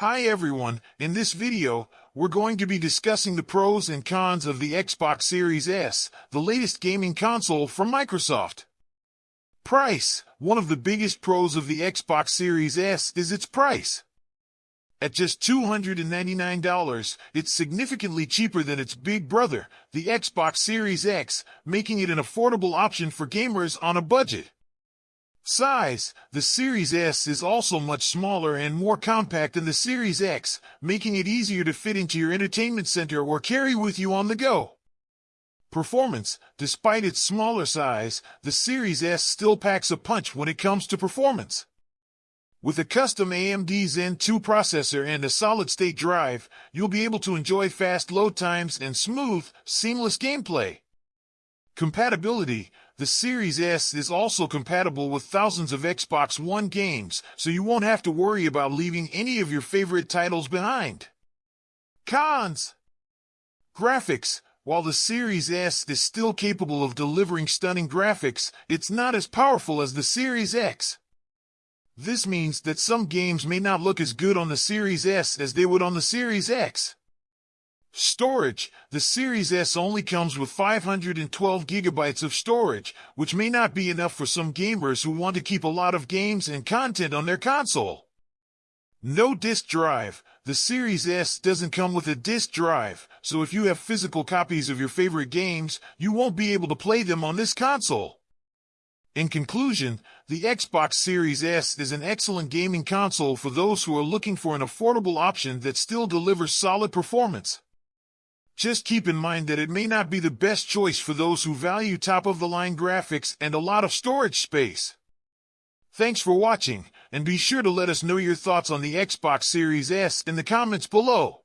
Hi everyone, in this video, we're going to be discussing the pros and cons of the Xbox Series S, the latest gaming console from Microsoft. Price. One of the biggest pros of the Xbox Series S is its price. At just $299, it's significantly cheaper than its big brother, the Xbox Series X, making it an affordable option for gamers on a budget. Size The Series S is also much smaller and more compact than the Series X, making it easier to fit into your entertainment center or carry with you on the go. Performance Despite its smaller size, the Series S still packs a punch when it comes to performance. With a custom AMD Zen 2 processor and a solid-state drive, you'll be able to enjoy fast load times and smooth, seamless gameplay. Compatibility The Series S is also compatible with thousands of Xbox One games, so you won't have to worry about leaving any of your favorite titles behind. Cons Graphics While the Series S is still capable of delivering stunning graphics, it's not as powerful as the Series X. This means that some games may not look as good on the Series S as they would on the Series X. Storage. The Series S only comes with 512 gigabytes of storage, which may not be enough for some gamers who want to keep a lot of games and content on their console. No disk drive. The Series S doesn't come with a disk drive, so if you have physical copies of your favorite games, you won't be able to play them on this console. In conclusion, the Xbox Series S is an excellent gaming console for those who are looking for an affordable option that still delivers solid performance. Just keep in mind that it may not be the best choice for those who value top-of-the-line graphics and a lot of storage space. Thanks for watching, and be sure to let us know your thoughts on the Xbox Series S in the comments below.